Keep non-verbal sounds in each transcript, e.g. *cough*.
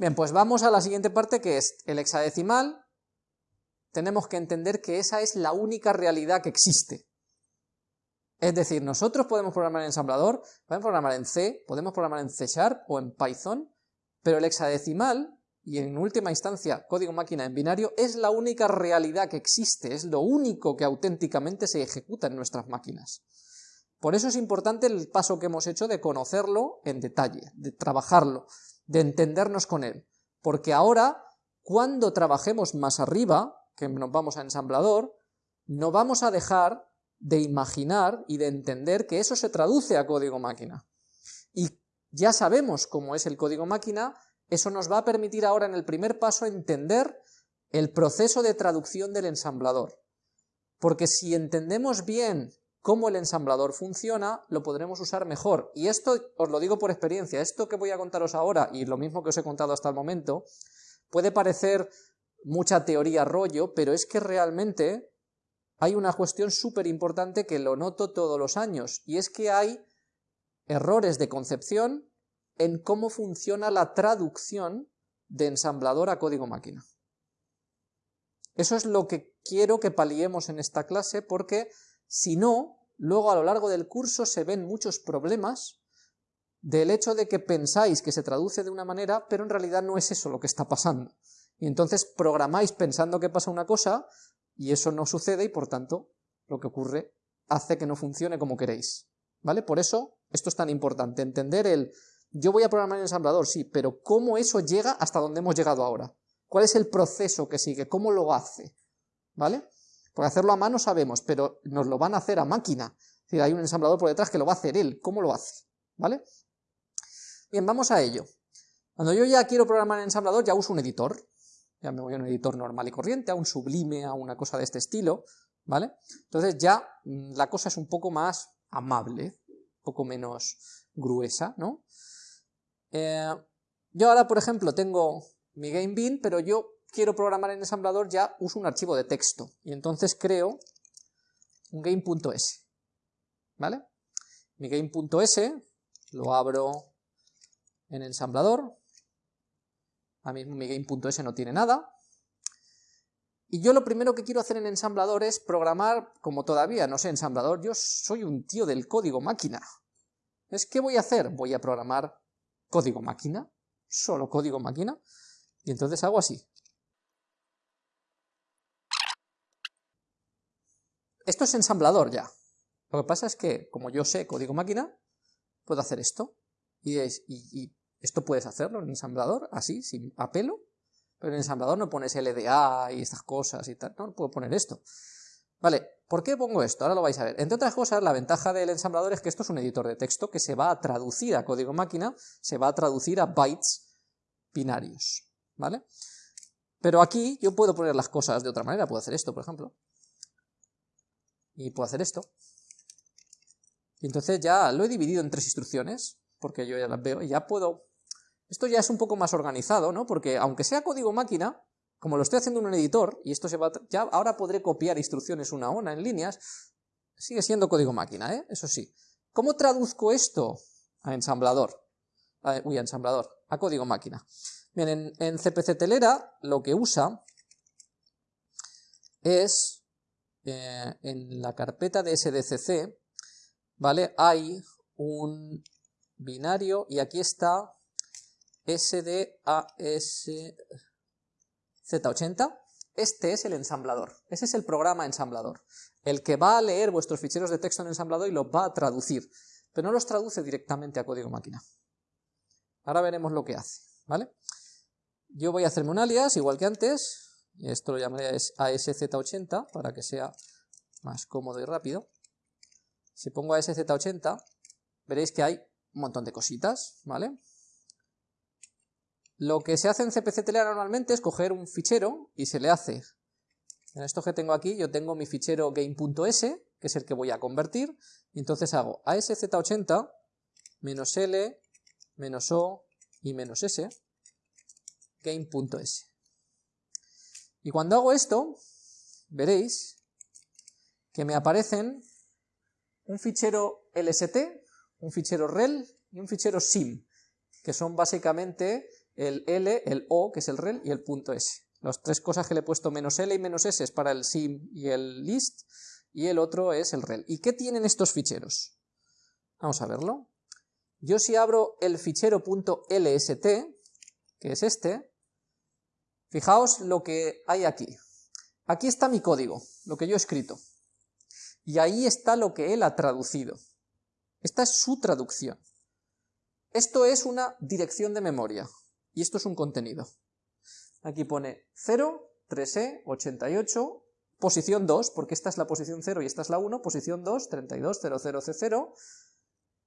Bien, pues vamos a la siguiente parte que es el hexadecimal. Tenemos que entender que esa es la única realidad que existe. Es decir, nosotros podemos programar en ensamblador, podemos programar en C, podemos programar en C Sharp o en Python, pero el hexadecimal, y en última instancia código máquina en binario, es la única realidad que existe, es lo único que auténticamente se ejecuta en nuestras máquinas. Por eso es importante el paso que hemos hecho de conocerlo en detalle, de trabajarlo, de entendernos con él. Porque ahora, cuando trabajemos más arriba, que nos vamos a ensamblador, no vamos a dejar de imaginar y de entender que eso se traduce a código máquina. Y ya sabemos cómo es el código máquina, eso nos va a permitir ahora en el primer paso entender el proceso de traducción del ensamblador. Porque si entendemos bien cómo el ensamblador funciona, lo podremos usar mejor. Y esto os lo digo por experiencia, esto que voy a contaros ahora, y lo mismo que os he contado hasta el momento, puede parecer mucha teoría rollo, pero es que realmente hay una cuestión súper importante que lo noto todos los años, y es que hay errores de concepción en cómo funciona la traducción de ensamblador a código máquina. Eso es lo que quiero que paliemos en esta clase, porque si no, luego a lo largo del curso se ven muchos problemas del hecho de que pensáis que se traduce de una manera, pero en realidad no es eso lo que está pasando. Y entonces programáis pensando que pasa una cosa, y eso no sucede, y por tanto, lo que ocurre hace que no funcione como queréis. ¿Vale? Por eso, esto es tan importante, entender el, yo voy a programar en ensamblador, sí, pero cómo eso llega hasta donde hemos llegado ahora. ¿Cuál es el proceso que sigue? ¿Cómo lo hace? ¿Vale? Porque hacerlo a mano sabemos, pero nos lo van a hacer a máquina. Es decir, hay un ensamblador por detrás que lo va a hacer él. ¿Cómo lo hace? ¿Vale? Bien, vamos a ello. Cuando yo ya quiero programar en ensamblador, ya uso un editor. Ya me voy a un editor normal y corriente, a un sublime, a una cosa de este estilo. ¿Vale? Entonces ya mm, la cosa es un poco más amable, un poco menos gruesa, ¿no? Eh, yo ahora, por ejemplo, tengo mi GameBin, pero yo quiero programar en ensamblador, ya uso un archivo de texto. Y entonces creo un game.s. ¿Vale? Mi game.s lo abro en ensamblador. A mí mi game.s no tiene nada. Y yo lo primero que quiero hacer en ensamblador es programar, como todavía no sé ensamblador, yo soy un tío del código máquina. Es ¿qué voy a hacer? Voy a programar código máquina, solo código máquina, y entonces hago así. Esto es ensamblador ya. Lo que pasa es que, como yo sé código máquina, puedo hacer esto. Y, y, esto puedes hacerlo en ensamblador, así, sin apelo. Pero en ensamblador no pones LDA y estas cosas y tal. No, puedo poner esto. Vale, ¿por qué pongo esto? Ahora lo vais a ver. Entre otras cosas, la ventaja del ensamblador es que esto es un editor de texto que se va a traducir a código máquina, se va a traducir a bytes binarios. ¿Vale? Pero aquí yo puedo poner las cosas de otra manera. Puedo hacer esto, por ejemplo y puedo hacer esto. Y entonces ya lo he dividido en tres instrucciones, porque yo ya las veo, y ya puedo... Esto ya es un poco más organizado, ¿no? Porque aunque sea código máquina, como lo estoy haciendo en un editor, y esto se va... Ya ahora podré copiar instrucciones una a una en líneas, sigue siendo código máquina, ¿eh? Eso sí. ¿Cómo traduzco esto a ensamblador? uy, a ensamblador, a código máquina. Bien, en, en CPC Telera lo que usa es eh, en la carpeta de SDCC, ¿vale? Hay un binario y aquí está SDASZ80. Este es el ensamblador, ese es el programa ensamblador, el que va a leer vuestros ficheros de texto en ensamblador y los va a traducir, pero no los traduce directamente a código máquina. Ahora veremos lo que hace, ¿vale? Yo voy a hacerme un alias, igual que antes, esto lo llamaré ASZ80 para que sea más cómodo y rápido. Si pongo ASZ80, veréis que hay un montón de cositas, ¿vale? Lo que se hace en CPC Telera normalmente es coger un fichero y se le hace, en esto que tengo aquí, yo tengo mi fichero game.s, que es el que voy a convertir, y entonces hago ASZ80 menos L menos O y menos S game.s. Y cuando hago esto, veréis que me aparecen un fichero LST, un fichero rel y un fichero sim, que son básicamente el L, el O, que es el rel, y el punto S. Las tres cosas que le he puesto menos L y menos S es para el sim y el list, y el otro es el rel. ¿Y qué tienen estos ficheros? Vamos a verlo. Yo si abro el fichero .lst, que es este, fijaos lo que hay aquí. Aquí está mi código, lo que yo he escrito. Y ahí está lo que él ha traducido. Esta es su traducción. Esto es una dirección de memoria, y esto es un contenido. Aquí pone 0, 3E, 88, posición 2, porque esta es la posición 0 y esta es la 1, posición 2, 32, 00C0,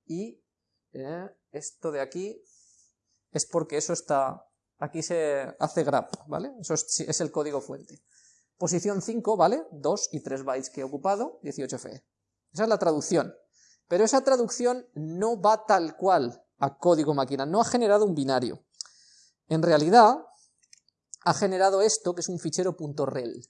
y eh, esto de aquí es porque eso está, aquí se hace grab, ¿vale? Eso es, el código fuente. Posición 5, ¿vale? 2 y 3 bytes que he ocupado, 18FE. Esa es la traducción. Pero esa traducción no va tal cual a código máquina, no ha generado un binario. En realidad, ha generado esto, que es un fichero .rel.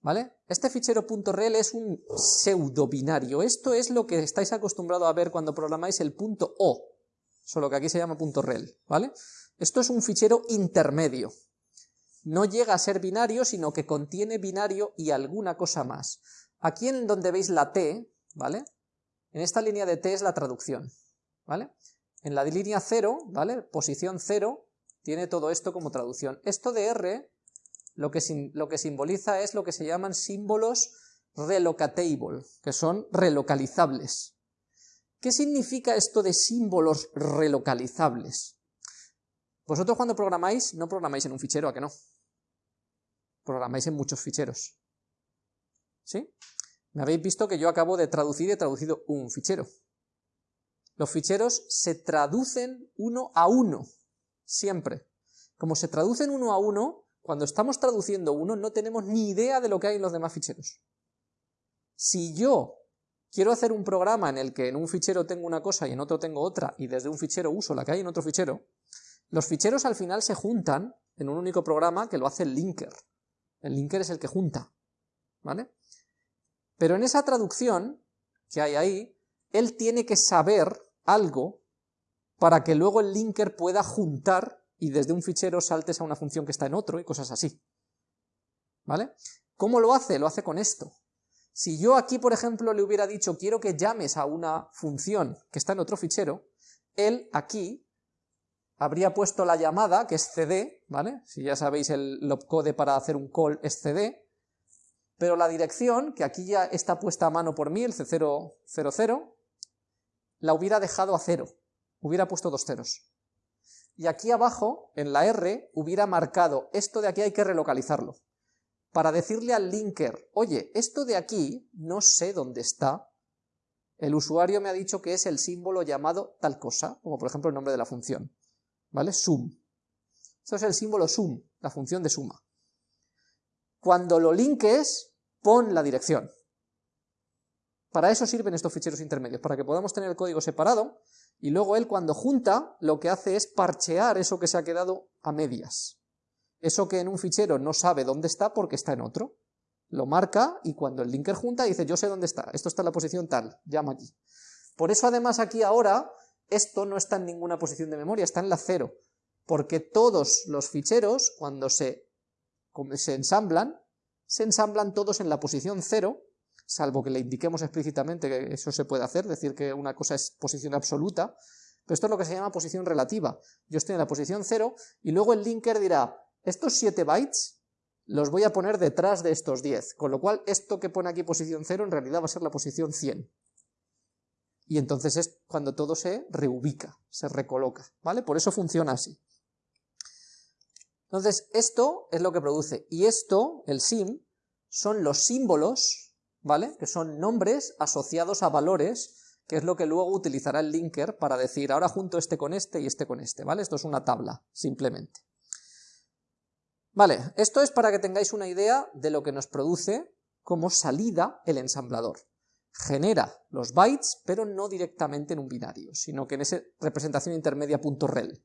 ¿Vale? Este fichero .rel es un pseudo binario. Esto es lo que estáis acostumbrados a ver cuando programáis el punto .o, solo que aquí se llama .rel, ¿vale? Esto es un fichero intermedio. No llega a ser binario, sino que contiene binario y alguna cosa más. Aquí en donde veis la T, ¿vale? En esta línea de T es la traducción, ¿vale? En la línea 0, ¿vale? Posición 0, tiene todo esto como traducción. Esto de R lo que, lo que simboliza es lo que se llaman símbolos relocatable, que son relocalizables. ¿Qué significa esto de símbolos relocalizables? Vosotros cuando programáis, no programáis en un fichero, ¿a que no? Programáis en muchos ficheros. ¿Sí? Me habéis visto que yo acabo de traducir y he traducido un fichero. Los ficheros se traducen uno a uno, siempre. Como se traducen uno a uno, cuando estamos traduciendo uno no tenemos ni idea de lo que hay en los demás ficheros. Si yo quiero hacer un programa en el que en un fichero tengo una cosa y en otro tengo otra, y desde un fichero uso la que hay en otro fichero, los ficheros al final se juntan en un único programa que lo hace el linker. El linker es el que junta, ¿vale? Pero en esa traducción que hay ahí, él tiene que saber algo para que luego el linker pueda juntar y desde un fichero saltes a una función que está en otro y cosas así. ¿Vale? ¿Cómo lo hace? Lo hace con esto. Si yo aquí, por ejemplo, le hubiera dicho quiero que llames a una función que está en otro fichero, él aquí habría puesto la llamada, que es cd, ¿vale? Si ya sabéis el opcode para hacer un call es cd, pero la dirección, que aquí ya está puesta a mano por mí, el c000, la hubiera dejado a cero, hubiera puesto dos ceros. Y aquí abajo, en la R, hubiera marcado, esto de aquí hay que relocalizarlo, para decirle al linker, oye, esto de aquí no sé dónde está, el usuario me ha dicho que es el símbolo llamado tal cosa, como por ejemplo el nombre de la función, ¿vale? Sum. Esto es el símbolo sum, la función de suma. Cuando lo linkes, pon la dirección. Para eso sirven estos ficheros intermedios, para que podamos tener el código separado y luego él cuando junta lo que hace es parchear eso que se ha quedado a medias. Eso que en un fichero no sabe dónde está porque está en otro. Lo marca y cuando el linker junta dice yo sé dónde está, esto está en la posición tal, llama aquí. Por eso además aquí ahora esto no está en ninguna posición de memoria, está en la cero, porque todos los ficheros cuando se, se ensamblan, se ensamblan todos en la posición cero salvo que le indiquemos explícitamente que eso se puede hacer, decir que una cosa es posición absoluta, pero esto es lo que se llama posición relativa. Yo estoy en la posición 0 y luego el linker dirá, estos 7 bytes los voy a poner detrás de estos 10, con lo cual esto que pone aquí posición 0 en realidad va a ser la posición 100. Y entonces es cuando todo se reubica, se recoloca, ¿vale? Por eso funciona así. Entonces, esto es lo que produce, y esto, el sim, son los símbolos ¿vale? Que son nombres asociados a valores, que es lo que luego utilizará el linker para decir, ahora junto este con este y este con este, ¿vale? Esto es una tabla, simplemente. Vale, esto es para que tengáis una idea de lo que nos produce como salida el ensamblador. Genera los bytes, pero no directamente en un binario, sino que en esa representación intermedia .rel.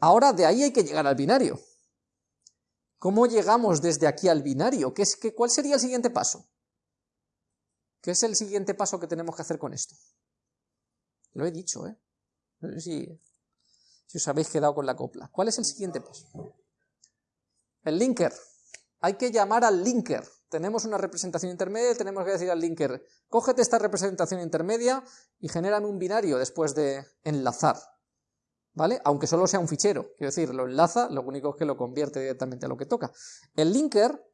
Ahora de ahí hay que llegar al binario. ¿Cómo llegamos desde aquí al binario? ¿Qué es, qué, ¿Cuál sería el siguiente paso? ¿Qué es el siguiente paso que tenemos que hacer con esto? Lo he dicho, ¿eh? Si, si os habéis quedado con la copla. ¿Cuál es el siguiente paso? El linker. Hay que llamar al linker. Tenemos una representación intermedia y tenemos que decir al linker, cógete esta representación intermedia y genérame un binario después de enlazar. ¿Vale? Aunque solo sea un fichero. Quiero decir, lo enlaza, lo único es que lo convierte directamente a lo que toca. El linker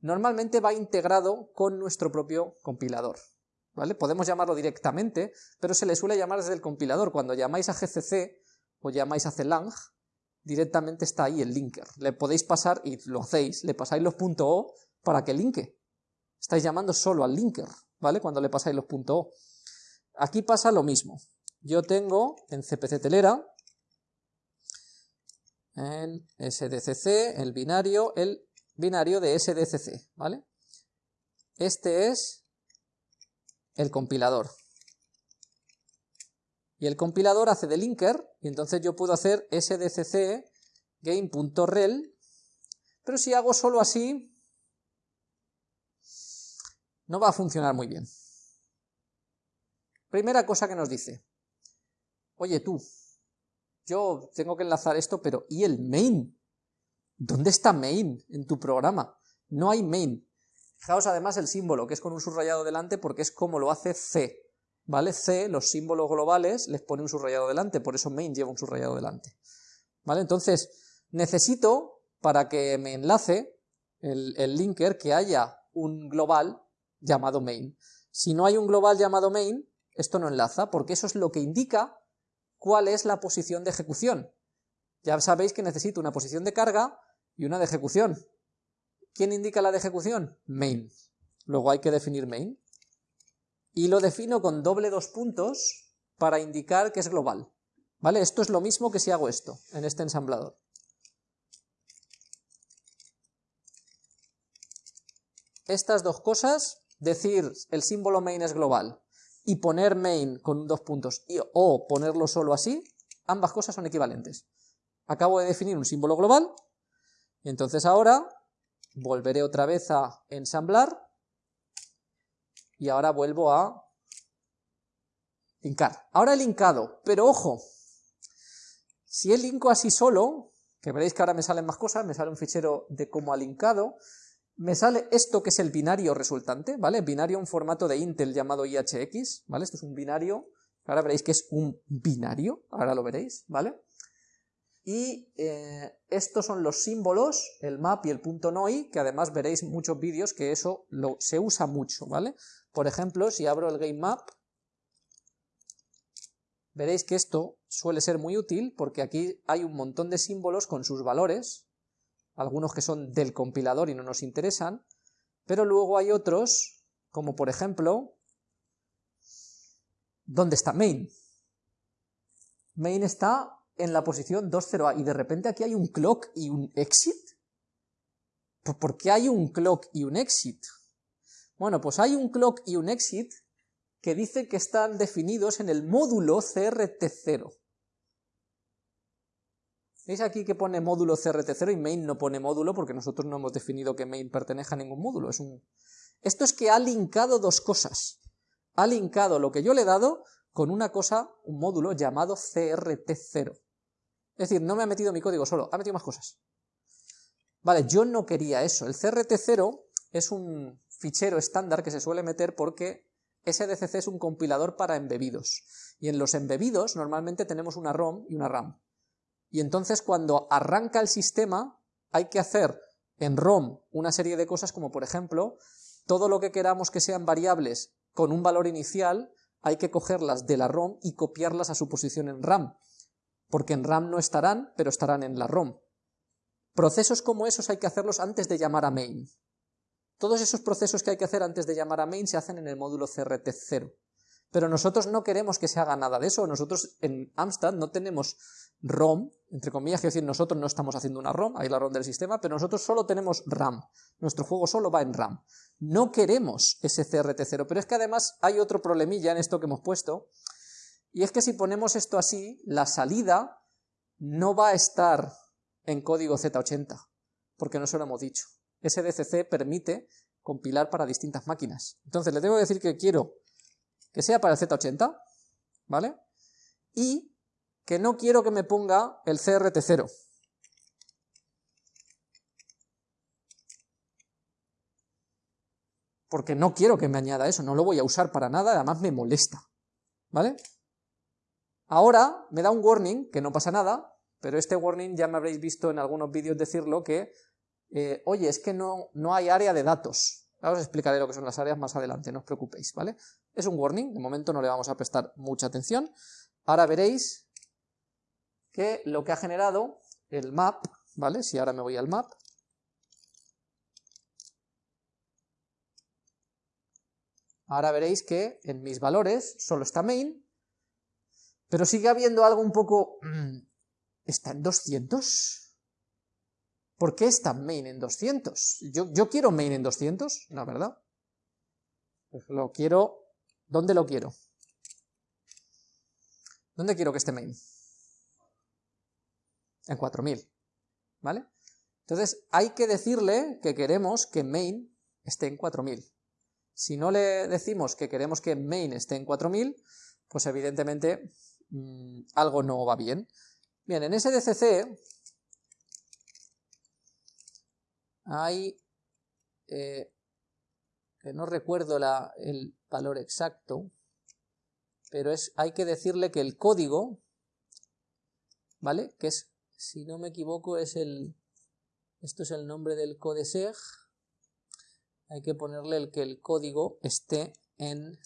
normalmente va integrado con nuestro propio compilador. ¿Vale? Podemos llamarlo directamente, pero se le suele llamar desde el compilador. Cuando llamáis a GCC o llamáis a Celang, directamente está ahí el linker. Le podéis pasar, y lo hacéis, le pasáis los .o para que linke. Estáis llamando solo al linker, ¿vale? Cuando le pasáis los .o. Aquí pasa lo mismo. Yo tengo en CPC telera el SDCC, el binario, el binario de SDCC, ¿vale? Este es el compilador. Y el compilador hace de linker, y entonces yo puedo hacer sdcc game.rel, pero si hago solo así, no va a funcionar muy bien. Primera cosa que nos dice, oye tú, yo tengo que enlazar esto, pero ¿y el main? ¿Dónde está main en tu programa? No hay main. Fijaos además el símbolo, que es con un subrayado delante, porque es como lo hace C. ¿Vale? C, los símbolos globales, les pone un subrayado delante, por eso main lleva un subrayado delante. ¿Vale? Entonces, necesito, para que me enlace el, el linker, que haya un global llamado main. Si no hay un global llamado main, esto no enlaza, porque eso es lo que indica cuál es la posición de ejecución. Ya sabéis que necesito una posición de carga y una de ejecución. ¿Quién indica la de ejecución? Main. Luego hay que definir main. Y lo defino con doble dos puntos para indicar que es global. ¿Vale? Esto es lo mismo que si hago esto, en este ensamblador. Estas dos cosas, decir el símbolo main es global y poner main con dos puntos y, o ponerlo solo así, ambas cosas son equivalentes. Acabo de definir un símbolo global, y entonces ahora volveré otra vez a ensamblar, y ahora vuelvo a linkar. Ahora he linkado, pero ojo, si he linko así solo, que veréis que ahora me salen más cosas, me sale un fichero de cómo ha linkado, me sale esto que es el binario resultante, ¿vale? Binario en formato de Intel llamado IHX, ¿vale? Esto es un binario, ahora veréis que es un binario, ahora lo veréis, ¿vale? Y eh, estos son los símbolos, el map y el punto .noi, que además veréis muchos vídeos que eso lo, se usa mucho, ¿vale? Por ejemplo, si abro el game map, veréis que esto suele ser muy útil porque aquí hay un montón de símbolos con sus valores, algunos que son del compilador y no nos interesan, pero luego hay otros, como por ejemplo, ¿dónde está main? Main está en la posición 2.0a y de repente aquí hay un clock y un exit. ¿Por qué hay un clock y un exit? Bueno, pues hay un clock y un exit que dicen que están definidos en el módulo CRT0. ¿Veis aquí que pone módulo CRT0 y main no pone módulo porque nosotros no hemos definido que main pertenezca a ningún módulo? Es un... Esto es que ha linkado dos cosas. Ha linkado lo que yo le he dado con una cosa, un módulo llamado CRT0. Es decir, no me ha metido mi código solo, ha metido más cosas. Vale, yo no quería eso. El CRT0 es un fichero estándar que se suele meter porque SDCC es un compilador para embebidos. Y en los embebidos normalmente tenemos una ROM y una RAM. Y entonces cuando arranca el sistema hay que hacer en ROM una serie de cosas como por ejemplo todo lo que queramos que sean variables con un valor inicial hay que cogerlas de la ROM y copiarlas a su posición en RAM, porque en RAM no estarán, pero estarán en la ROM. Procesos como esos hay que hacerlos antes de llamar a main. Todos esos procesos que hay que hacer antes de llamar a main se hacen en el módulo CRT0. Pero nosotros no queremos que se haga nada de eso. Nosotros en Amstrad no tenemos ROM, entre comillas, quiero decir, nosotros no estamos haciendo una ROM, hay la ROM del sistema, pero nosotros solo tenemos RAM. Nuestro juego solo va en RAM. No queremos ese CRT0, pero es que además hay otro problemilla en esto que hemos puesto, y es que si ponemos esto así, la salida no va a estar en código Z80, porque no se lo hemos dicho. SDCC permite compilar para distintas máquinas. Entonces le tengo que decir que quiero que sea para el Z80, ¿vale? Y que no quiero que me ponga el CRT0. Porque no quiero que me añada eso, no lo voy a usar para nada, además me molesta. ¿Vale? Ahora me da un warning, que no pasa nada, pero este warning ya me habréis visto en algunos vídeos decirlo que, eh, oye, es que no, no hay área de datos. Ahora os explicaré lo que son las áreas más adelante, no os preocupéis, ¿vale? Es un warning, de momento no le vamos a prestar mucha atención. Ahora veréis que lo que ha generado el map, ¿vale? Si ahora me voy al map, ahora veréis que en mis valores solo está main, pero sigue habiendo algo un poco... Mm, ¿Está en 200? ¿Por qué está main en 200? Yo, quiero main en 200, la verdad. Pues lo quiero... ¿Dónde lo quiero? ¿Dónde quiero que esté main? En 4000, ¿vale? Entonces hay que decirle que queremos que main esté en 4000. Si no le decimos que queremos que main esté en 4000, pues evidentemente mmm, algo no va bien. Bien, en SDCC hay, eh, que no recuerdo el valor exacto, pero es, hay que decirle que el código, ¿vale? Que es, si no me equivoco, es el, esto es el nombre del codeseg, hay que ponerle el que el código esté en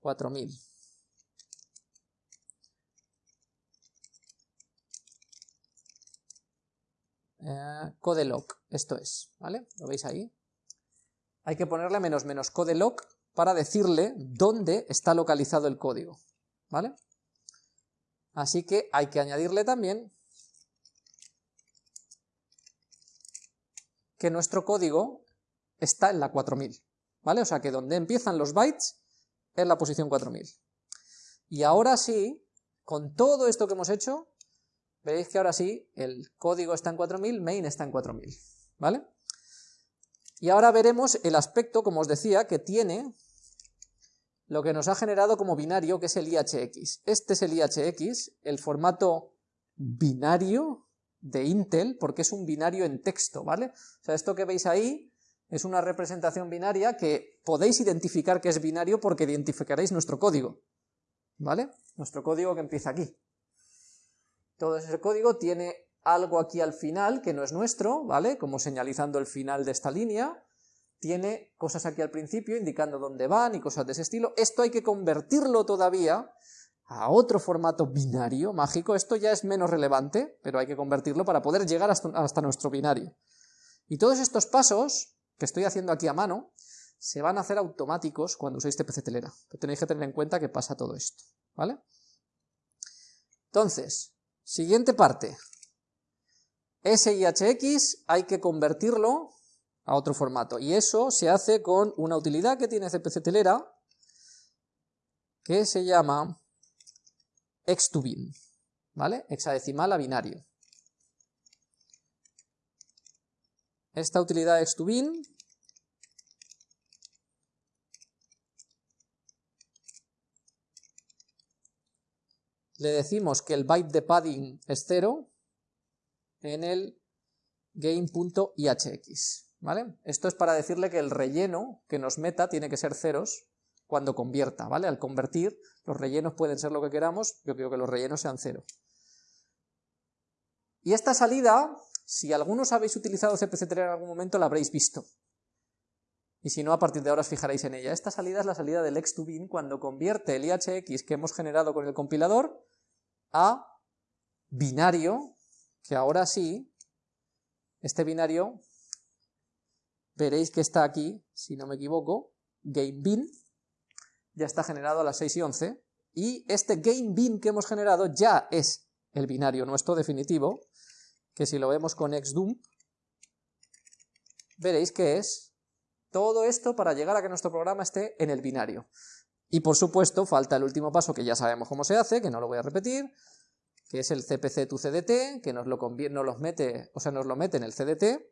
4000. Eh, codelock, esto es, ¿vale? ¿Lo veis ahí? Hay que ponerle menos menos codelock para decirle dónde está localizado el código, ¿vale? Así que hay que añadirle también que nuestro código está en la 4000, ¿vale? O sea que donde empiezan los bytes es la posición 4000. Y ahora sí, con todo esto que hemos hecho, veréis que ahora sí, el código está en 4000, main está en 4000, ¿vale? Y ahora veremos el aspecto, como os decía, que tiene lo que nos ha generado como binario, que es el IHX. Este es el IHX, el formato binario de Intel, porque es un binario en texto, ¿vale? O sea, esto que veis ahí es una representación binaria que podéis identificar que es binario porque identificaréis nuestro código, ¿vale? Nuestro código que empieza aquí. Todo ese código tiene algo aquí al final que no es nuestro, ¿vale? Como señalizando el final de esta línea, tiene cosas aquí al principio indicando dónde van y cosas de ese estilo. Esto hay que convertirlo todavía a otro formato binario mágico, esto ya es menos relevante, pero hay que convertirlo para poder llegar hasta, nuestro binario. Y todos estos pasos que estoy haciendo aquí a mano, se van a hacer automáticos cuando uséis TPC telera, pero tenéis que tener en cuenta que pasa todo esto, ¿vale? Entonces, siguiente parte, SIHX hay que convertirlo a otro formato, y eso se hace con una utilidad que tiene CPC Telera, que se llama x to bin, ¿vale? Hexadecimal a binario. Esta utilidad x to bin le decimos que el byte de padding es 0 en el game.ihx, ¿vale? Esto es para decirle que el relleno que nos meta tiene que ser ceros cuando convierta, ¿vale? Al convertir, los rellenos pueden ser lo que queramos, yo quiero que los rellenos sean cero. Y esta salida, si algunos habéis utilizado CPC3 en algún momento, la habréis visto. Y si no, a partir de ahora os fijaréis en ella. Esta salida es la salida del x2bin cuando convierte el IHX que hemos generado con el compilador a binario que ahora sí, este binario, veréis que está aquí, si no me equivoco, GameBin, ya está generado a las 6 y 11, y este GameBin que hemos generado ya es el binario nuestro definitivo, que si lo vemos con xdump, veréis que es todo esto para llegar a que nuestro programa esté en el binario. Y por supuesto, falta el último paso que ya sabemos cómo se hace, que no lo voy a repetir, que es el cpc tu cdt, que nos lo, nos los mete, o sea, nos lo mete en el cdt,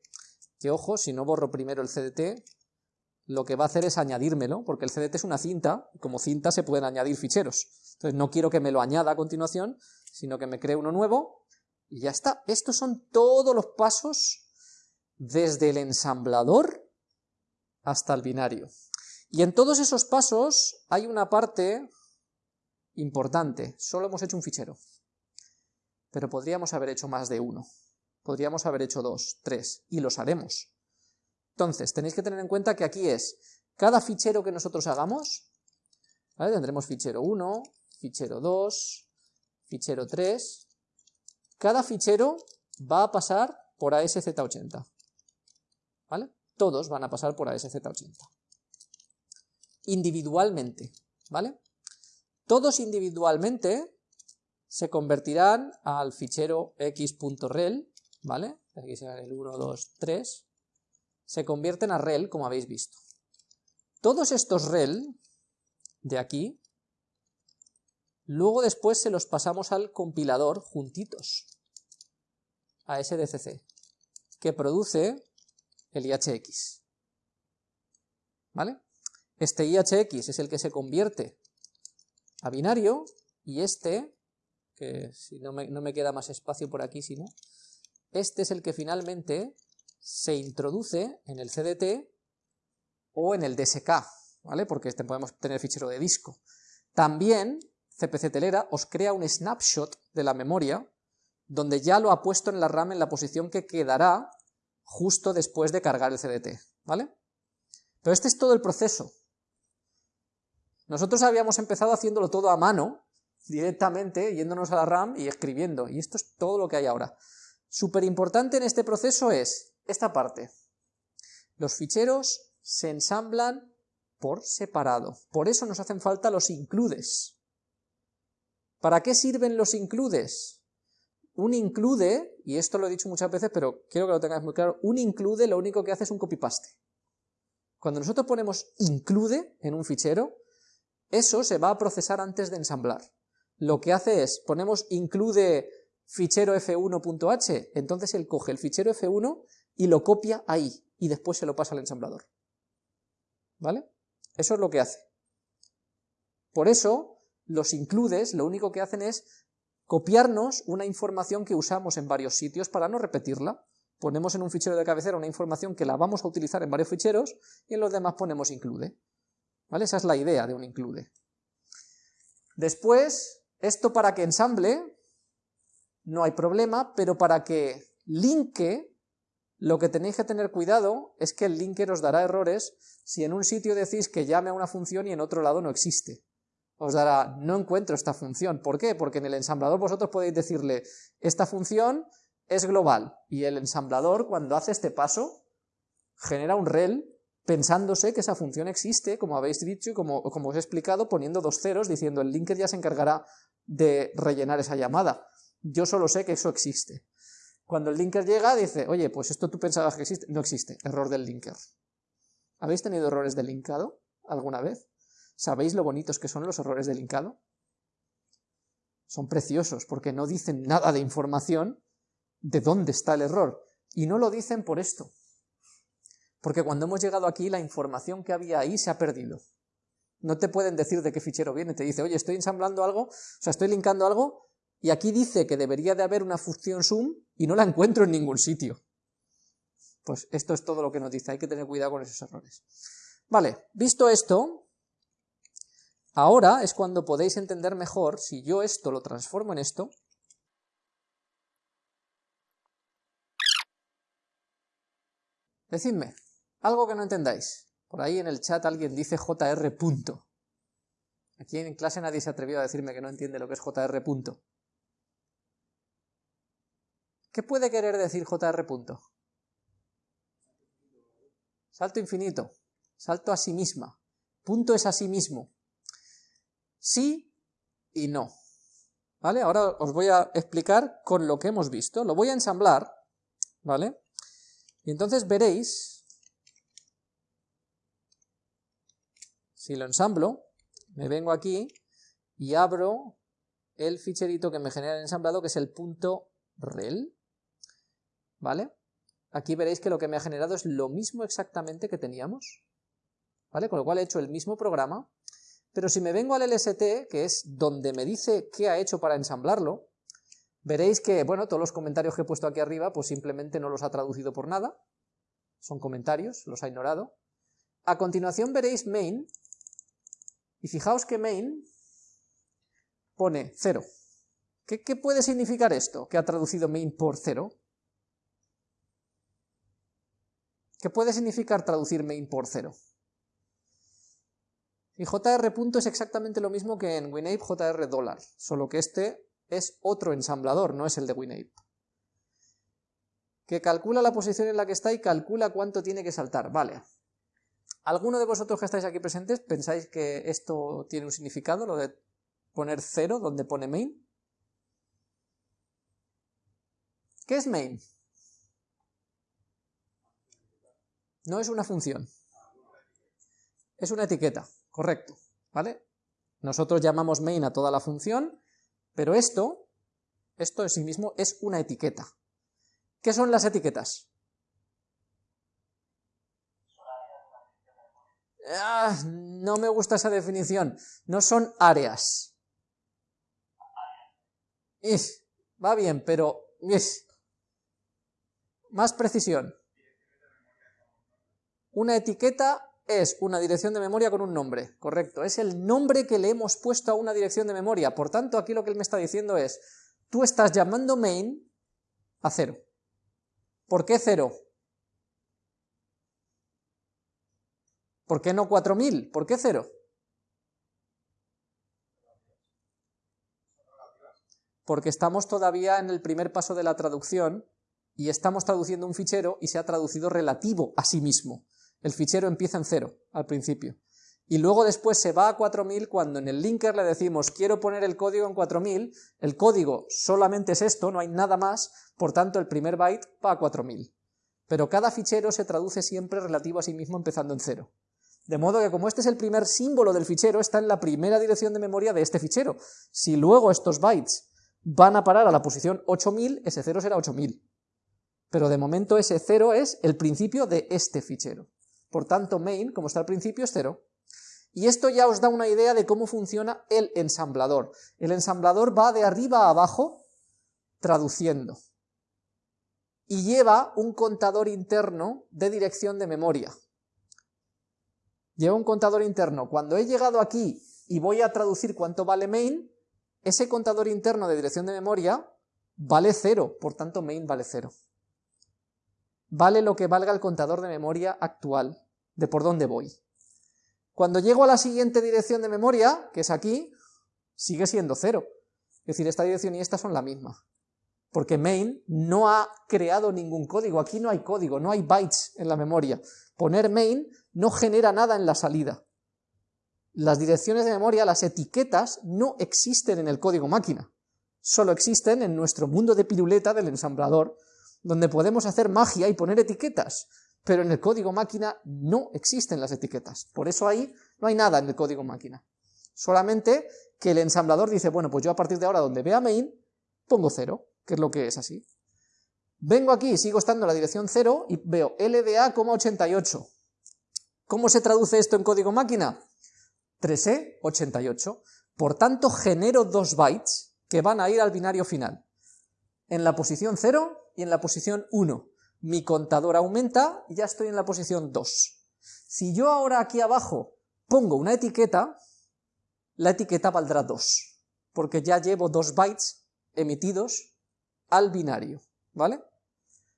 que ojo, si no borro primero el cdt, lo que va a hacer es añadírmelo, porque el CDT es una cinta, y como cinta se pueden añadir ficheros. Entonces no quiero que me lo añada a continuación, sino que me cree uno nuevo, y ya está. Estos son todos los pasos desde el ensamblador hasta el binario. Y en todos esos pasos hay una parte importante, solo hemos hecho un fichero, pero podríamos haber hecho más de uno, podríamos haber hecho dos, tres, y los haremos. Entonces, tenéis que tener en cuenta que aquí es, cada fichero que nosotros hagamos, tendremos fichero 1, fichero 2, fichero 3, cada fichero va a pasar por ASZ80, ¿vale? Todos van a pasar por ASZ80 individualmente, ¿vale? Todos individualmente se convertirán al fichero x.rel, ¿vale? Aquí será el 1, 2, 3, se convierten a rel, como habéis visto. Todos estos rel de aquí, luego después se los pasamos al compilador juntitos, a SDCC, que produce el IHX. ¿Vale? Este IHX es el que se convierte a binario y este, que si no me, queda más espacio por aquí, si no, este es el que finalmente se introduce en el CDT o en el DSK, ¿vale? Porque este podemos tener fichero de disco. También CPC Telera os crea un snapshot de la memoria donde ya lo ha puesto en la RAM en la posición que quedará justo después de cargar el CDT, ¿vale? Pero este es todo el proceso. Nosotros habíamos empezado haciéndolo todo a mano, directamente, yéndonos a la RAM y escribiendo, y esto es todo lo que hay ahora. Súper importante en este proceso es esta parte. Los ficheros se ensamblan por separado, por eso nos hacen falta los includes. ¿Para qué sirven los includes? Un include, y esto lo he dicho muchas veces, pero quiero que lo tengáis muy claro, un include lo único que hace es un copy-paste. Cuando nosotros ponemos include en un fichero, eso se va a procesar antes de ensamblar. Lo que hace es, ponemos include fichero f1.h, entonces él coge el fichero f1 y lo copia ahí, y después se lo pasa al ensamblador. ¿Vale? Eso es lo que hace. Por eso, los includes lo único que hacen es copiarnos una información que usamos en varios sitios para no repetirla. Ponemos en un fichero de cabecera una información que la vamos a utilizar en varios ficheros y en los demás ponemos include. ¿Vale? Esa es la idea de un include. Después, esto para que ensamble, no hay problema, pero para que linke, lo que tenéis que tener cuidado es que el linker os dará errores si en un sitio decís que llame a una función y en otro lado no existe. Os dará, no encuentro esta función. ¿Por qué? Porque en el ensamblador vosotros podéis decirle, esta función es global, y el ensamblador cuando hace este paso genera un rel pensándose que esa función existe, como habéis dicho y como, como os he explicado, poniendo dos ceros, diciendo el linker ya se encargará de rellenar esa llamada. Yo solo sé que eso existe. Cuando el linker llega, dice, oye, pues esto tú pensabas que existe. No existe, error del linker. ¿Habéis tenido errores de linkado alguna vez? ¿Sabéis lo bonitos que son los errores de linkado? Son preciosos porque no dicen nada de información de dónde está el error. Y no lo dicen por esto. Porque cuando hemos llegado aquí, la información que había ahí se ha perdido. No te pueden decir de qué fichero viene, te dice, oye, estoy ensamblando algo, o sea, estoy linkando algo, y aquí dice que debería de haber una función sum, y no la encuentro en ningún sitio. Pues esto es todo lo que nos dice, hay que tener cuidado con esos errores. Vale, visto esto, ahora es cuando podéis entender mejor, si yo esto lo transformo en esto, decidme, algo que no entendáis. Por ahí en el chat alguien dice JR punto. Aquí en clase nadie se atrevió a decirme que no entiende lo que es JR punto. ¿Qué puede querer decir JR punto? Salto infinito. Salto a sí misma. Punto es a sí mismo. Sí y no. ¿Vale? Ahora os voy a explicar con lo que hemos visto. Lo voy a ensamblar. ¿Vale? Y entonces veréis Si lo ensamblo, me vengo aquí y abro el ficherito que me genera el ensamblado, que es el punto rel, ¿vale? Aquí veréis que lo que me ha generado es lo mismo exactamente que teníamos, ¿vale? Con lo cual he hecho el mismo programa, pero si me vengo al LST, que es donde me dice qué ha hecho para ensamblarlo, veréis que, bueno, todos los comentarios que he puesto aquí arriba, pues simplemente no los ha traducido por nada, son comentarios, los ha ignorado. A continuación veréis main, y fijaos que main pone 0. ¿Qué, ¿Qué, puede significar esto, que ha traducido main por 0? ¿Qué puede significar traducir main por 0? Y JR es exactamente lo mismo que en WinApe JR dólar, solo que este es otro ensamblador, no es el de WinApe. Que calcula la posición en la que está y calcula cuánto tiene que saltar. Vale. ¿Alguno de vosotros que estáis aquí presentes pensáis que esto tiene un significado, lo de poner cero donde pone main? ¿Qué es main? No es una función. Es una etiqueta. Correcto, ¿vale? Nosotros llamamos main a toda la función, pero esto, esto en sí mismo es una etiqueta. ¿Qué son las etiquetas? Ah, no me gusta esa definición. No son áreas. va bien, pero... más precisión. Una etiqueta es una dirección de memoria con un nombre, correcto, es el nombre que le hemos puesto a una dirección de memoria, por tanto aquí lo que él me está diciendo es, tú estás llamando main a cero. ¿Por qué cero? ¿Por qué no 4000? ¿Por qué cero? Porque estamos todavía en el primer paso de la traducción y estamos traduciendo un fichero y se ha traducido relativo a sí mismo. El fichero empieza en cero al principio. Y luego después se va a 4000 cuando en el linker le decimos quiero poner el código en 4000, el código solamente es esto, no hay nada más, por tanto el primer byte va a 4000. Pero cada fichero se traduce siempre relativo a sí mismo empezando en cero. De modo que como este es el primer símbolo del fichero, está en la primera dirección de memoria de este fichero. Si luego estos bytes van a parar a la posición 8000, ese cero será 8000. Pero de momento ese cero es el principio de este fichero. Por tanto, main, como está al principio, es cero. Y esto ya os da una idea de cómo funciona el ensamblador. El ensamblador va de arriba a abajo traduciendo. Y lleva un contador interno de dirección de memoria. Lleva un contador interno. Cuando he llegado aquí y voy a traducir cuánto vale main, ese contador interno de dirección de memoria vale cero, por tanto main vale cero vale lo que valga el contador de memoria actual, de por dónde voy. Cuando llego a la siguiente dirección de memoria, que es aquí, sigue siendo cero. Es decir, esta dirección y esta son la misma. Porque main no ha creado ningún código, aquí no hay código, no hay bytes en la memoria. Poner main no genera nada en la salida. Las direcciones de memoria, las etiquetas, no existen en el código máquina. Solo existen en nuestro mundo de piruleta del ensamblador, donde podemos hacer magia y poner etiquetas, pero en el código máquina no existen las etiquetas. Por eso ahí no hay nada en el código máquina. Solamente que el ensamblador dice, bueno, pues yo a partir de ahora donde vea main, pongo 0, que es lo que es así. Vengo aquí, sigo estando en la dirección 0 y veo LDA,88. ¿Cómo se traduce esto en código máquina? 3E88. Por tanto, genero dos bytes que van a ir al binario final. En la posición 0 y en la posición 1. Mi contador aumenta y ya estoy en la posición 2. Si yo ahora aquí abajo pongo una etiqueta, la etiqueta valdrá 2, porque ya llevo 2 bytes emitidos al binario, ¿vale?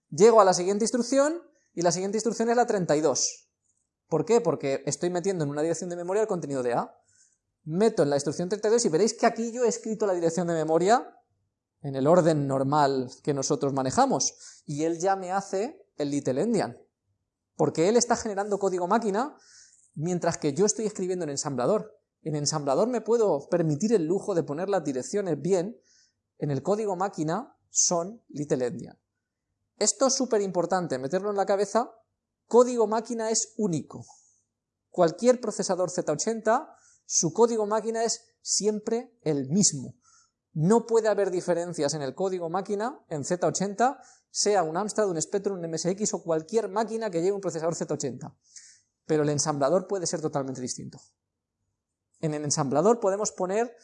Llego a la siguiente instrucción y la siguiente instrucción es la 32. ¿Por qué? Porque estoy metiendo en una dirección de memoria el contenido de A. Meto en la instrucción 32 y veréis que aquí yo he escrito la dirección de memoria en el orden normal que nosotros manejamos, y él ya me hace el Little Endian, porque él está generando código máquina mientras que yo estoy escribiendo en ensamblador. En ensamblador me puedo permitir el lujo de poner las direcciones bien, en el código máquina son Little Endian. Esto es súper importante, meterlo en la cabeza, código máquina es único. Cualquier procesador Z80, su código máquina es siempre el mismo. No puede haber diferencias en el código máquina, en Z80, sea un Amstrad, un Spectrum, un MSX o cualquier máquina que lleve un procesador Z80. pero el ensamblador puede ser totalmente distinto. En el ensamblador podemos poner,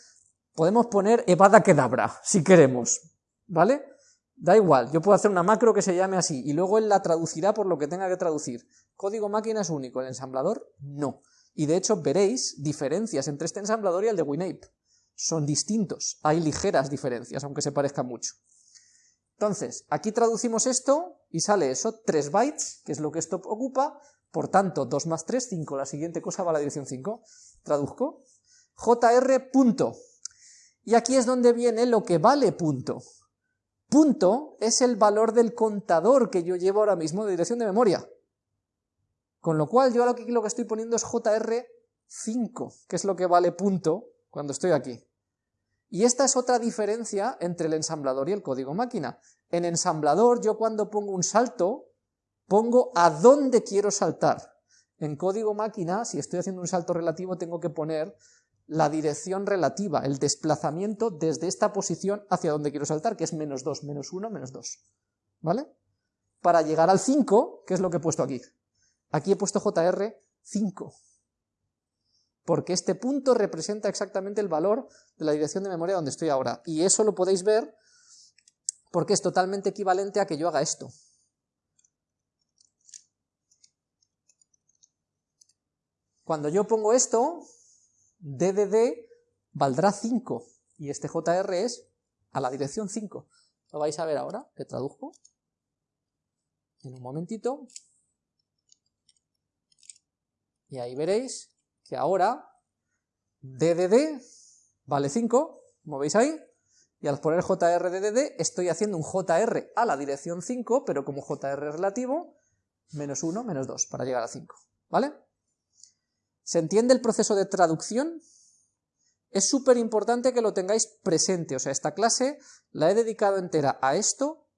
podemos poner Evada Kedabra, si queremos, ¿vale? Da igual, yo puedo hacer una macro que se llame así, y luego él la traducirá por lo que tenga que traducir. Código máquina es único, el ensamblador no. Y de hecho veréis diferencias entre este ensamblador y el de WinApe. Son distintos, hay ligeras diferencias, aunque se parezcan mucho. Entonces, aquí traducimos esto y sale eso, 3 bytes, que es lo que esto ocupa, por tanto, 2 más 3, 5, la siguiente cosa va a la dirección 5. Traduzco, jr punto. Y aquí es donde viene lo que vale punto. Punto es el valor del contador que yo llevo ahora mismo de dirección de memoria. Con lo cual yo aquí lo que estoy poniendo es jr5, que es lo que vale punto cuando estoy aquí. Y esta es otra diferencia entre el ensamblador y el código máquina. En ensamblador yo cuando pongo un salto, pongo a dónde quiero saltar. En código máquina, si estoy haciendo un salto relativo, tengo que poner la dirección relativa, el desplazamiento desde esta posición hacia donde quiero saltar, que es menos 2, menos 1, menos 2. ¿Vale? Para llegar al 5, que es lo que he puesto aquí. Aquí he puesto JR 5 porque este punto representa exactamente el valor de la dirección de memoria donde estoy ahora. Y eso lo podéis ver porque es totalmente equivalente a que yo haga esto. Cuando yo pongo esto, DDD valdrá 5, y este JR es a la dirección 5. Lo vais a ver ahora, que traduzco. En un momentito. Y ahí veréis que ahora DDD vale 5, como veis ahí, y al poner JR estoy haciendo un JR a la dirección 5, pero como JR relativo, menos 1, menos 2, para llegar a 5, ¿vale? ¿Se entiende el proceso de traducción? Es súper importante que lo tengáis presente, o sea, esta clase la he dedicado entera a esto,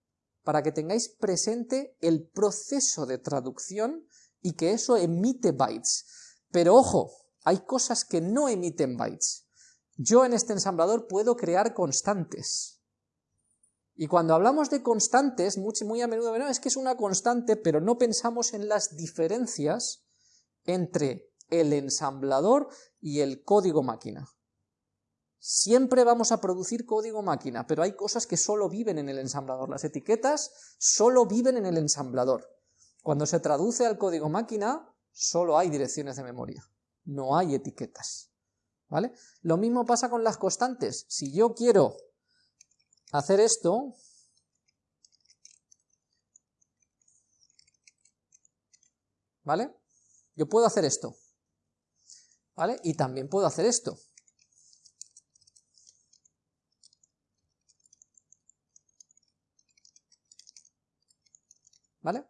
para que tengáis presente el proceso de traducción y que eso emite bytes. Pero ojo, hay cosas que no emiten bytes. Yo en este ensamblador puedo crear constantes. Y cuando hablamos de constantes, muy, muy a menudo es que es una constante, pero no pensamos en las diferencias entre el ensamblador y el código máquina. Siempre vamos a producir código máquina, pero hay cosas que solo viven en el ensamblador. Las etiquetas solo viven en el ensamblador. Cuando se traduce al código máquina, solo hay direcciones de memoria no hay etiquetas. ¿Vale? Lo mismo pasa con las constantes. Si yo quiero hacer esto, ¿vale? Yo puedo hacer esto, ¿vale? Y también puedo hacer esto. ¿Vale?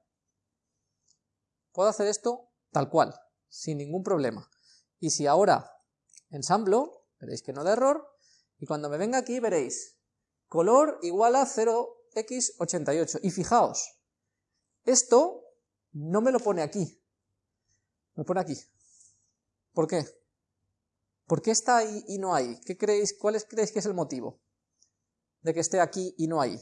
Puedo hacer esto tal cual, sin ningún problema. Y si ahora ensamblo, veréis que no da error, y cuando me venga aquí veréis color igual a 0x88. Y fijaos, esto no me lo pone aquí, me pone aquí. ¿Por qué? ¿Por qué está ahí y no ahí? ¿Qué creéis, ¿Cuál creéis que es el motivo de que esté aquí y no ahí?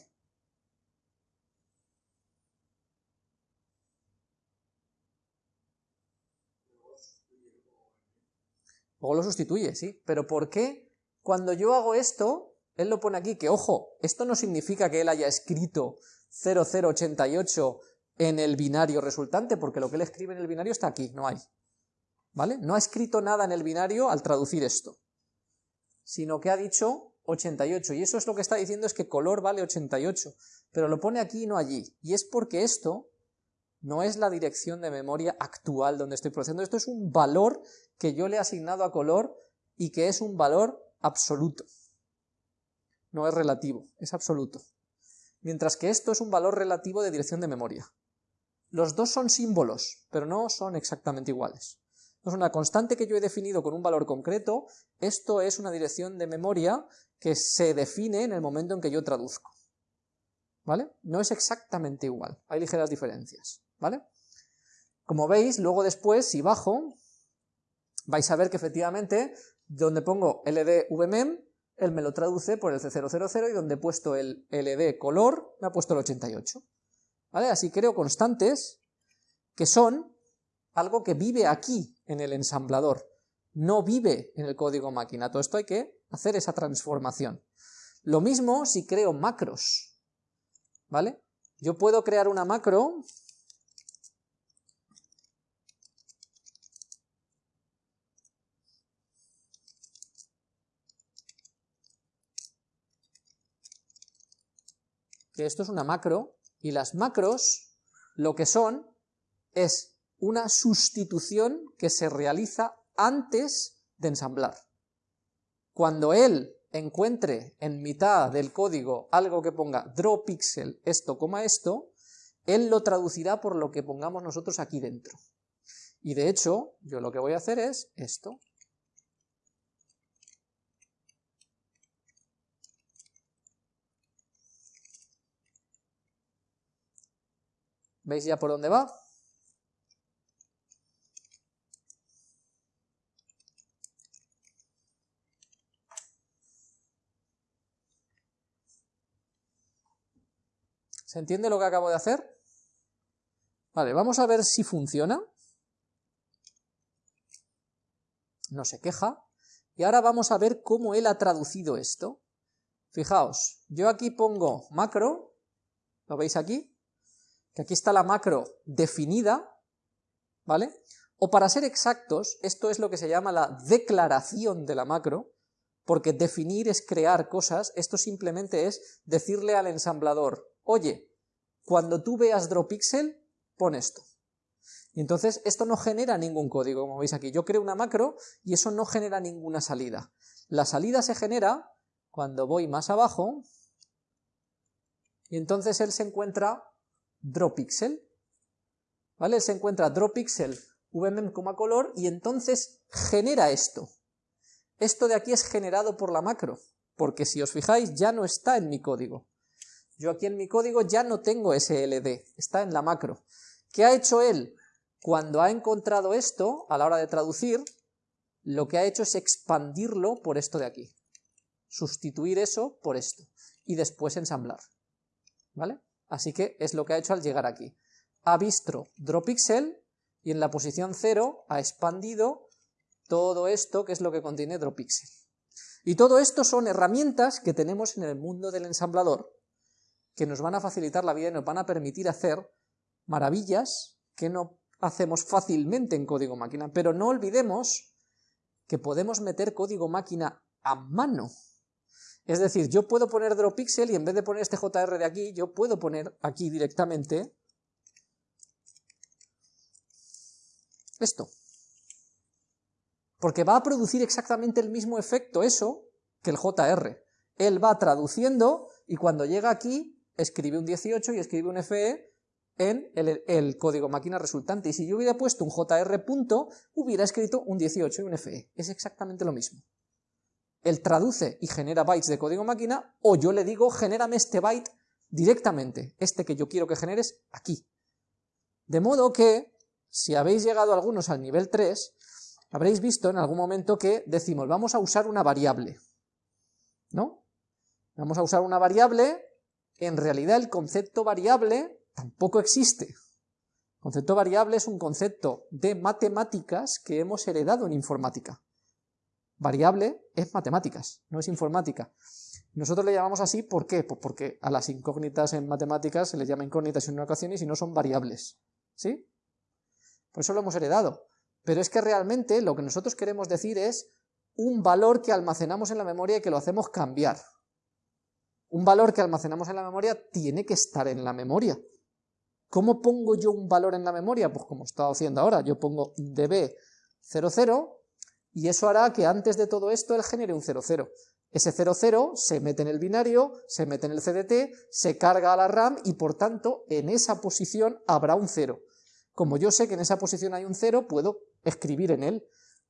Luego lo sustituye, sí. Pero ¿por qué cuando yo hago esto, él lo pone aquí, que ojo, esto no significa que él haya escrito 0088 en el binario resultante, porque lo que él escribe en el binario está aquí, no hay. ¿Vale? No ha escrito nada en el binario al traducir esto, sino que ha dicho 88, y eso es lo que está diciendo es que color vale 88, pero lo pone aquí y no allí, y es porque esto no es la dirección de memoria actual donde estoy procesando, esto es un valor que yo le he asignado a color y que es un valor absoluto. No es relativo, es absoluto. Mientras que esto es un valor relativo de dirección de memoria. Los dos son símbolos, pero no son exactamente iguales. Es una constante que yo he definido con un valor concreto, esto es una dirección de memoria que se define en el momento en que yo traduzco. ¿Vale? No es exactamente igual, hay ligeras diferencias. ¿vale? Como veis, luego después, si bajo, vais a ver que efectivamente, donde pongo ldvmem, él me lo traduce por el C000 y donde he puesto el ld color, me ha puesto el 88. ¿Vale? Así creo constantes que son algo que vive aquí en el ensamblador, no vive en el código máquina. Todo esto hay que hacer esa transformación. Lo mismo si creo macros, ¿vale? Yo puedo crear una macro esto es una macro, y las macros lo que son es una sustitución que se realiza antes de ensamblar. Cuando él encuentre en mitad del código algo que ponga draw pixel esto, coma esto, él lo traducirá por lo que pongamos nosotros aquí dentro. Y de hecho, yo lo que voy a hacer es esto. ¿Veis ya por dónde va? ¿Se entiende lo que acabo de hacer? Vale, vamos a ver si funciona. No se queja. Y ahora vamos a ver cómo él ha traducido esto. Fijaos, yo aquí pongo macro, ¿lo veis aquí? Que aquí está la macro definida, ¿vale? O para ser exactos, esto es lo que se llama la declaración de la macro, porque definir es crear cosas, esto simplemente es decirle al ensamblador, oye, cuando tú veas drawPixel, pon esto. Y entonces esto no genera ningún código, como veis aquí. Yo creo una macro y eso no genera ninguna salida. La salida se genera cuando voy más abajo y entonces él se encuentra drawPixel. ¿Vale? Él se encuentra drawPixel vmem, color y entonces genera esto. Esto de aquí es generado por la macro, porque si os fijáis ya no está en mi código. Yo aquí en mi código ya no tengo ese está en la macro. ¿Qué ha hecho él? Cuando ha encontrado esto, a la hora de traducir, lo que ha hecho es expandirlo por esto de aquí. Sustituir eso por esto. Y después ensamblar. ¿Vale? Así que es lo que ha hecho al llegar aquí. Ha visto drawPixel y en la posición 0 ha expandido todo esto que es lo que contiene drawPixel. Y todo esto son herramientas que tenemos en el mundo del ensamblador que nos van a facilitar la vida y nos van a permitir hacer maravillas que no hacemos fácilmente en código máquina, pero no olvidemos que podemos meter código máquina a mano. Es decir, yo puedo poner drawPixel y en vez de poner este JR de aquí, yo puedo poner aquí directamente esto. Porque va a producir exactamente el mismo efecto eso que el JR. Él va traduciendo y cuando llega aquí escribe un 18 y escribe un FE en el, código máquina resultante. Y si yo hubiera puesto un JR punto, hubiera escrito un 18 y un FE. Es exactamente lo mismo. Él traduce y genera bytes de código máquina, o yo le digo, genérame este byte directamente, este que yo quiero que generes aquí. De modo que, si habéis llegado algunos al nivel 3, habréis visto en algún momento que decimos, vamos a usar una variable. ¿No? Vamos a usar una variable en realidad el concepto variable tampoco existe. El concepto variable es un concepto de matemáticas que hemos heredado en informática. Variable es matemáticas, no es informática. Nosotros le llamamos así, ¿por qué? Pues porque a las incógnitas en matemáticas se les llama incógnitas en una ocasión y si no son variables. ¿Sí? Por eso lo hemos heredado. Pero es que realmente lo que nosotros queremos decir es un valor que almacenamos en la memoria y que lo hacemos cambiar. Un valor que almacenamos en la memoria tiene que estar en la memoria. ¿Cómo pongo yo un valor en la memoria? Pues como estaba haciendo ahora, yo pongo db00 y eso hará que antes de todo esto él genere un 00. Ese 00 se mete en el binario, se mete en el CDT, se carga a la RAM y por tanto en esa posición habrá un 0. Como yo sé que en esa posición hay un 0, puedo escribir en él,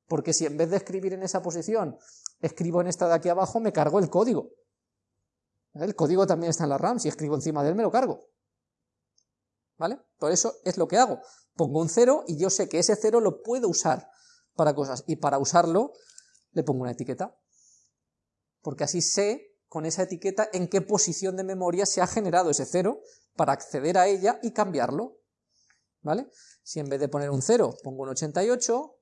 porque si en vez de escribir en esa posición escribo en esta de aquí abajo, me cargo el código. El código también está en la RAM, si escribo encima de él me lo cargo. ¿Vale? Por eso es lo que hago. Pongo un cero y yo sé que ese cero lo puedo usar para cosas. Y para usarlo le pongo una etiqueta. Porque así sé con esa etiqueta en qué posición de memoria se ha generado ese cero para acceder a ella y cambiarlo. ¿vale? Si en vez de poner un 0 pongo un 88,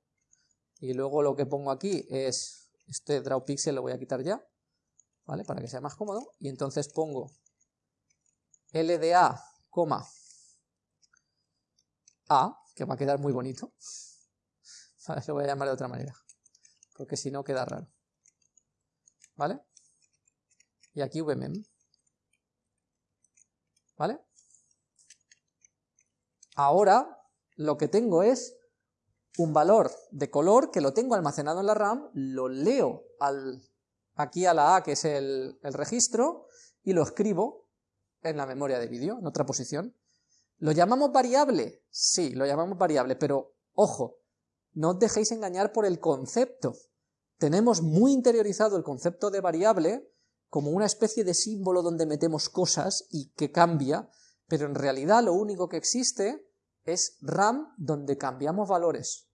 y luego lo que pongo aquí es, este draw pixel lo voy a quitar ya, ¿vale? Para que sea más cómodo, y entonces pongo LDA, A, que va a quedar muy bonito, *laughs* ¿vale? lo voy a llamar de otra manera, porque si no queda raro, ¿vale? Y aquí vmem, ¿vale? Ahora lo que tengo es un valor de color que lo tengo almacenado en la RAM, lo leo al, aquí a la A, que es el, el registro, y lo escribo en la memoria de vídeo, en otra posición. ¿Lo llamamos variable? Sí, lo llamamos variable, pero ojo, no os dejéis engañar por el concepto. Tenemos muy interiorizado el concepto de variable como una especie de símbolo donde metemos cosas y que cambia, pero en realidad lo único que existe es RAM donde cambiamos valores.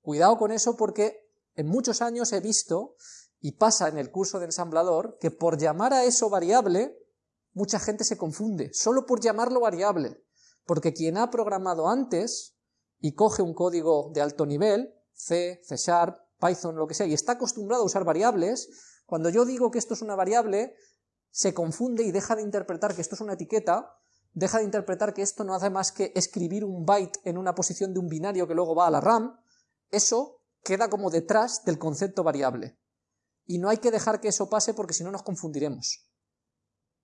Cuidado con eso porque en muchos años he visto, y pasa en el curso de ensamblador, que por llamar a eso variable, mucha gente se confunde, solo por llamarlo variable, porque quien ha programado antes y coge un código de alto nivel, C, C Sharp, Python, lo que sea, y está acostumbrado a usar variables, cuando yo digo que esto es una variable, se confunde y deja de interpretar que esto es una etiqueta, deja de interpretar que esto no hace más que escribir un byte en una posición de un binario que luego va a la RAM, eso queda como detrás del concepto variable. Y no hay que dejar que eso pase porque si no nos confundiremos.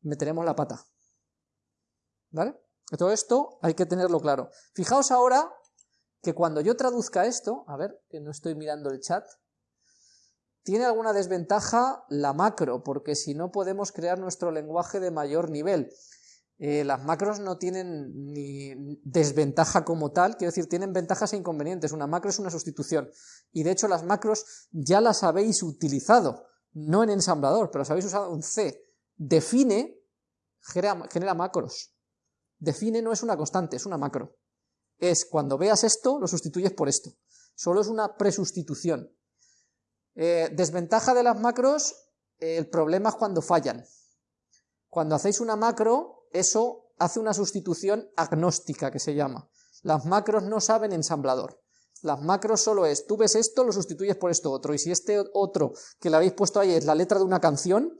Meteremos la pata. ¿Vale? Todo esto hay que tenerlo claro. Fijaos ahora que cuando yo traduzca esto, a ver, que no estoy mirando el chat, tiene alguna desventaja la macro, porque si no podemos crear nuestro lenguaje de mayor nivel. Eh, las macros no tienen ni desventaja como tal, quiero decir, tienen ventajas e inconvenientes. Una macro es una sustitución. Y de hecho las macros ya las habéis utilizado, no en ensamblador, pero las habéis usado en C. Define genera, macros. Define no es una constante, es una macro. Es cuando veas esto, lo sustituyes por esto. Solo es una presustitución. Eh, desventaja de las macros, el problema es cuando fallan. Cuando hacéis una macro, eso hace una sustitución agnóstica que se llama. Las macros no saben ensamblador. Las macros solo es, tú ves esto, lo sustituyes por esto otro, y si este otro que le habéis puesto ahí es la letra de una canción,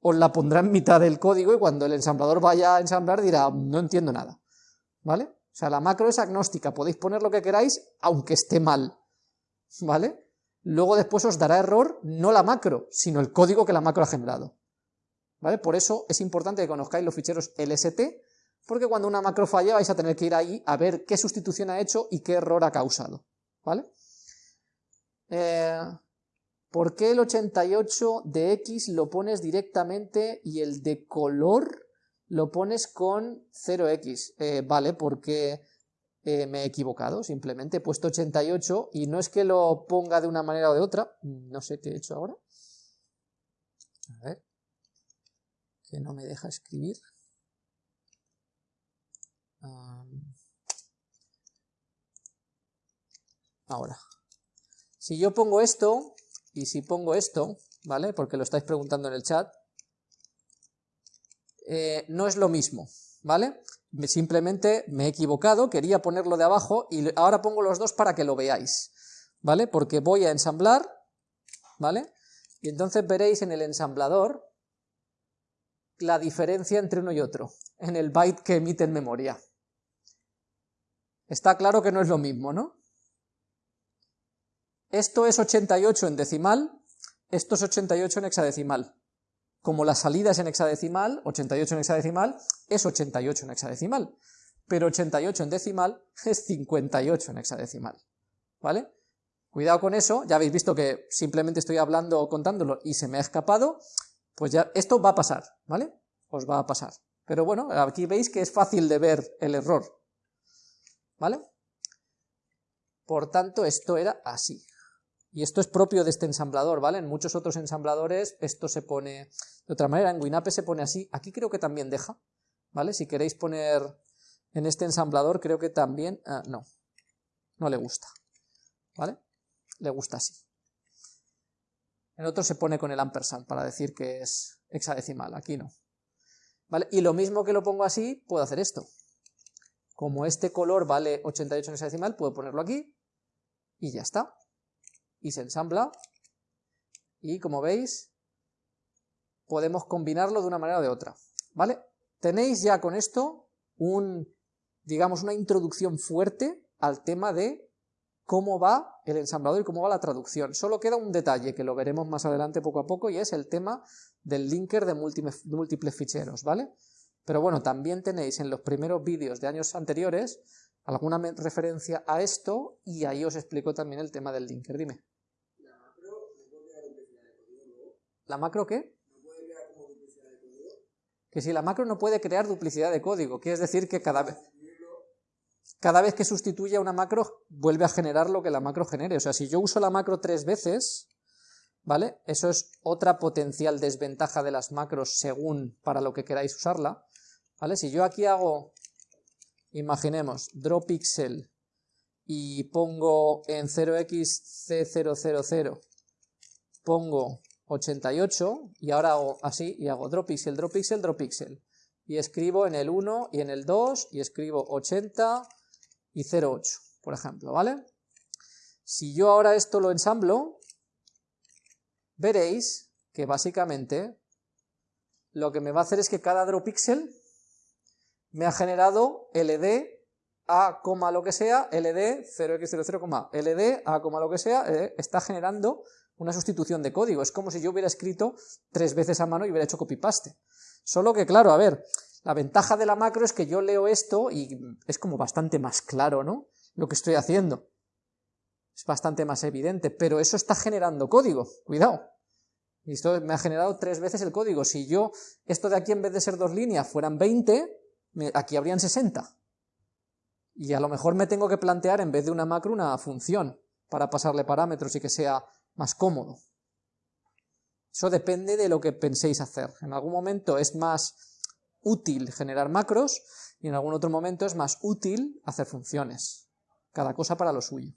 os la pondrá en mitad del código y cuando el ensamblador vaya a ensamblar dirá, no entiendo nada. ¿Vale? O sea, la macro es agnóstica, podéis poner lo que queráis, aunque esté mal. ¿Vale? Luego después os dará error no la macro, sino el código que la macro ha generado. ¿Vale? Por eso es importante que conozcáis los ficheros LST, porque cuando una macro falla vais a tener que ir ahí a ver qué sustitución ha hecho y qué error ha causado, ¿vale? Eh, ¿Por qué el 88 de X lo pones directamente y el de color lo pones con 0X? Eh, vale, porque eh, me he equivocado, simplemente he puesto 88 y no es que lo ponga de una manera o de otra, no sé qué he hecho ahora. A ver que no me deja escribir. ahora, si yo pongo esto, y si pongo esto, ¿vale? Porque lo estáis preguntando en el chat, eh, no es lo mismo, ¿vale? Simplemente me he equivocado, quería ponerlo de abajo, y ahora pongo los dos para que lo veáis, ¿vale? Porque voy a ensamblar, ¿vale? Y entonces veréis en el ensamblador la diferencia entre uno y otro, en el byte que emite en memoria. Está claro que no es lo mismo, ¿no? Esto es 88 en decimal, esto es 88 en hexadecimal. Como la salida es en hexadecimal, 88 en hexadecimal, es 88 en hexadecimal. Pero 88 en decimal es 58 en hexadecimal. ¿Vale? Cuidado con eso, ya habéis visto que simplemente estoy hablando o contándolo y se me ha escapado, pues ya esto va a pasar, ¿vale? Os va a pasar. Pero bueno, aquí veis que es fácil de ver el error, ¿vale? Por tanto, esto era así. Y esto es propio de este ensamblador, ¿vale? En muchos otros ensambladores esto se pone de otra manera, en WinApe se pone así, aquí creo que también deja, ¿vale? Si queréis poner en este ensamblador creo que también, ah, no, no le gusta, ¿vale? Le gusta así. En otro se pone con el ampersand para decir que es hexadecimal, aquí no. ¿Vale? Y lo mismo que lo pongo así, puedo hacer esto. Como este color vale 88 en hexadecimal, puedo ponerlo aquí y ya está. Y se ensambla y como veis podemos combinarlo de una manera o de otra. ¿Vale? Tenéis ya con esto un, digamos, una introducción fuerte al tema de cómo va el ensamblador y cómo va la traducción. Solo queda un detalle que lo veremos más adelante poco a poco y es el tema del linker de múltiples ficheros, ¿vale? Pero bueno, también tenéis en los primeros vídeos de años anteriores alguna referencia a esto y ahí os explico también el tema del linker. Dime. ¿La macro no puede crear duplicidad de código ¿La macro qué? ¿No puede crear como duplicidad de código? Que si la macro no puede crear duplicidad de código, quiere decir que cada vez cada vez que sustituye a una macro vuelve a generar lo que la macro genere. O sea, si yo uso la macro tres veces, ¿vale? Eso es otra potencial desventaja de las macros según para lo que queráis usarla, ¿vale? Si yo aquí hago, imaginemos, drawPixel y pongo en 0xc000, pongo 88 y ahora hago así y hago drawPixel, drawPixel, drawPixel y escribo en el 1 y en el 2 y escribo 80 y 0,8, por ejemplo, ¿vale? Si yo ahora esto lo ensamblo, veréis que básicamente lo que me va a hacer es que cada draw pixel me ha generado LD a, lo que sea, LD 0x00, LD a, lo que sea, eh, está generando una sustitución de código. Es como si yo hubiera escrito tres veces a mano y hubiera hecho copy-paste. Solo que, claro, a ver, la ventaja de la macro es que yo leo esto y es como bastante más claro, ¿no? Lo que estoy haciendo. Es bastante más evidente, pero eso está generando código, cuidado. Y esto me ha generado tres veces el código. Si yo, esto de aquí en vez de ser dos líneas fueran 20, aquí habrían 60. Y a lo mejor me tengo que plantear en vez de una macro una función para pasarle parámetros y que sea más cómodo. Eso depende de lo que penséis hacer. En algún momento es más útil generar macros y en algún otro momento es más útil hacer funciones. Cada cosa para lo suyo.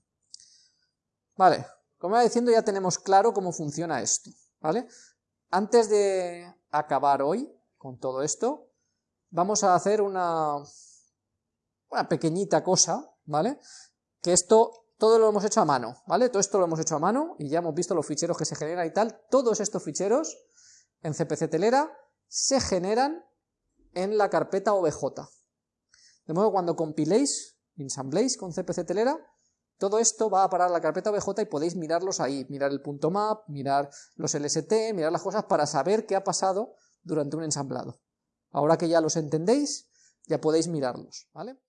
Vale, como iba diciendo ya tenemos claro cómo funciona esto, ¿vale? Antes de acabar hoy con todo esto, vamos a hacer una, una pequeñita cosa, ¿vale? Que esto todo lo hemos hecho a mano, ¿vale? Todo esto lo hemos hecho a mano y ya hemos visto los ficheros que se generan y tal. Todos estos ficheros en CPC Telera se generan en la carpeta OBJ. De modo que cuando compiléis, ensambléis con CPC Telera, todo esto va a parar a la carpeta OBJ y podéis mirarlos ahí, mirar el punto map, mirar los LST, mirar las cosas para saber qué ha pasado durante un ensamblado. Ahora que ya los entendéis, ya podéis mirarlos, ¿vale?